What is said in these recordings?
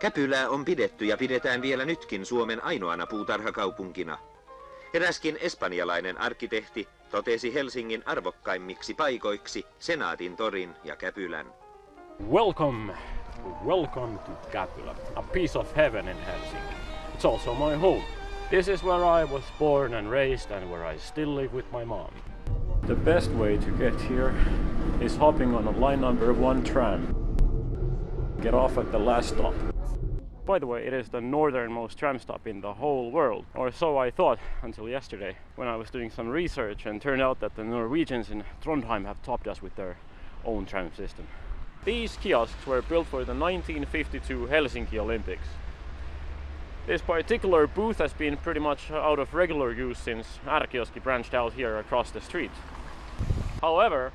Käpylää on pidetty ja pidetään vielä nytkin Suomen ainoana puutarhakaupunkina. Eräskin espanjalainen arkkitehti totesi Helsingin arvokkaimmiksi paikoiksi Senaatin torin ja Käpylän. Welcome, welcome to Käpylä, a piece of heaven in Helsinki. It's also my home. This is where I was born and raised and where I still live with my mom. The best way to get here is hopping on a line number one tram. Get off at the last stop. By the way, it is the northernmost tram stop in the whole world, or so I thought until yesterday when I was doing some research and turned out that the Norwegians in Trondheim have topped us with their own tram system. These kiosks were built for the 1952 Helsinki Olympics. This particular booth has been pretty much out of regular use since R-kioski branched out here across the street. However,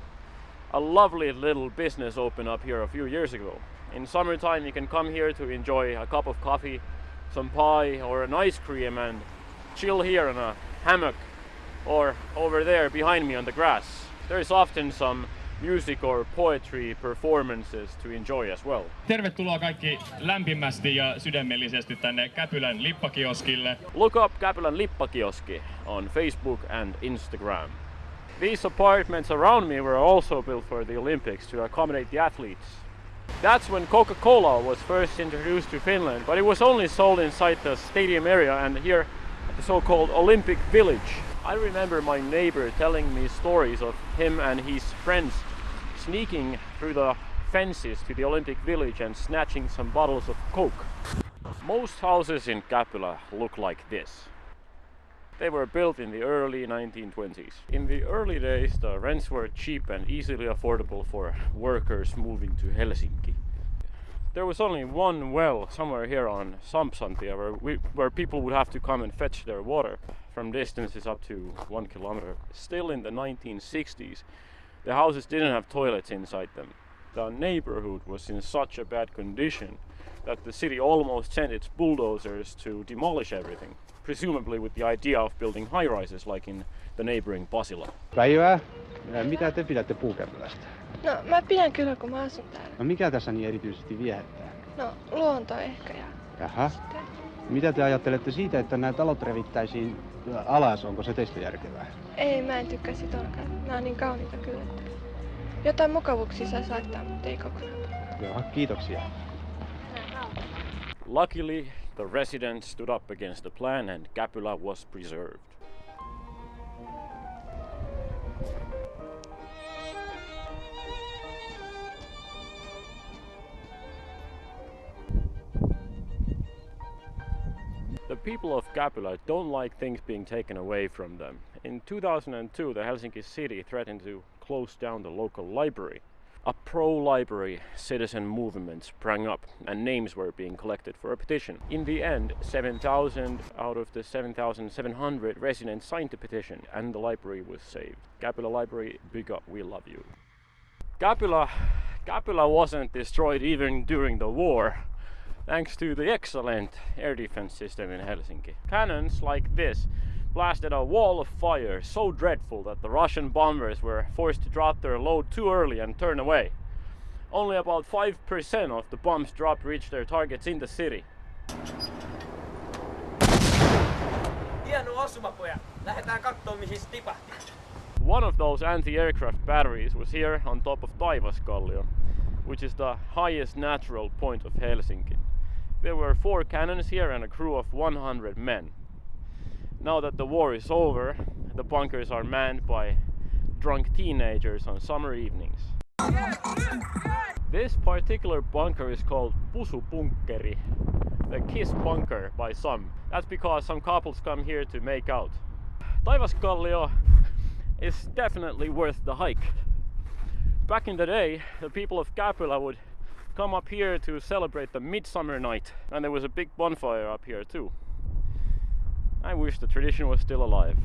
a lovely little business opened up here a few years ago. In summertime you can come here to enjoy a cup of coffee, some pie or an ice cream and chill here in a hammock or over there behind me on the grass. There is often some music or poetry performances to enjoy as well. Tervetuloa kaikki lämpimästi ja sydämellisesti tänne Käpylän lippakioskille. Look up Käpylän Lippakioski on Facebook and Instagram. These apartments around me were also built for the Olympics to accommodate the athletes. That's when Coca-Cola was first introduced to Finland, but it was only sold inside the stadium area and here at the so-called Olympic Village. I remember my neighbor telling me stories of him and his friends sneaking through the fences to the Olympic Village and snatching some bottles of Coke. Most houses in Käpylä look like this. They were built in the early 1920s. In the early days, the rents were cheap and easily affordable for workers moving to Helsinki. There was only one well somewhere here on Sampsantia where, we, where people would have to come and fetch their water from distances up to one kilometer. Still in the 1960s, the houses didn't have toilets inside them. The neighborhood was in such a bad condition that the city almost sent its bulldozers to demolish everything, presumably with the idea of building high rises like in the neighboring Pasila. Päivää. Mitä te pidätte puukäpylästä? No mä pidän kyllä kun mä asun täällä. No mikä tässä niin erityisesti viehättää? No luonto ehkä ja Jaha. sitten... Mitä te ajattelette siitä, että nämä talot revittäisiin alas? Onko se teistä järkevää? Ei mä en tykkää sit ollenkaan. Nää on niin kauniita kyllä. Että... Jotain mukavuuksia saisi laittaa, mutta ei kokonaan. Joo, kiitoksia. Luckily, the residents stood up against the plan and Käpylä was preserved. The people of Käpylä don't like things being taken away from them. In 2002, the Helsinki city threatened to close down the local library. A pro-library citizen movement sprang up and names were being collected for a petition. In the end, 7,000 out of the 7,700 residents signed the petition and the library was saved. Käpylä Library, big up, we love you. Käpylä, Käpylä wasn't destroyed even during the war thanks to the excellent air defense system in Helsinki. Cannons like this blasted a wall of fire so dreadful that the Russian bombers were forced to drop their load too early and turn away. Only about 5% of the bombs dropped reached their targets in the city. One of those anti-aircraft batteries was here on top of Taivaskallio, which is the highest natural point of Helsinki. There were four cannons here and a crew of 100 men. Now that the war is over, the bunkers are manned by drunk teenagers on summer evenings. This particular bunker is called Pusupunkkeri, the kiss bunker by some. That's because some couples come here to make out. Taivaskallio is definitely worth the hike. Back in the day, the people of Käpylä would come up here to celebrate the midsummer night, and there was a big bonfire up here too. I wish the tradition was still alive.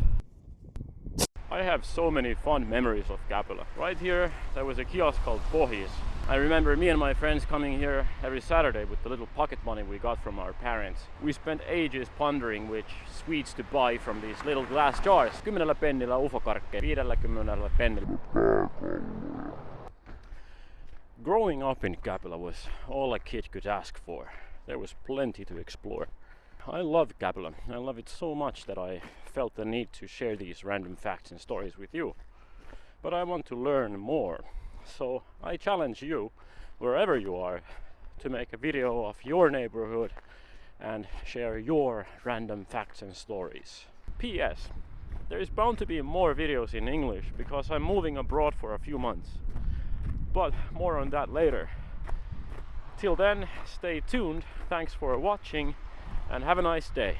I have so many fond memories of Käpylä. Right here, there was a kiosk called Pohis. I remember me and my friends coming here every Saturday with the little pocket money we got from our parents. We spent ages pondering which sweets to buy from these little glass jars. 10 pennillä ufokarkkeja, 50 pennillä. Growing up in Käpylä was all a kid could ask for. there was plenty to explore. I love Käpylä. I love it so much that I felt the need to share these random facts and stories with you. But I want to learn more. So I challenge you, wherever you are, to make a video of your neighborhood and share your random facts and stories. P.S. There is bound to be more videos in English because I'm moving abroad for a few months. But more on that later. Till then, stay tuned. Thanks for watching and have a nice day.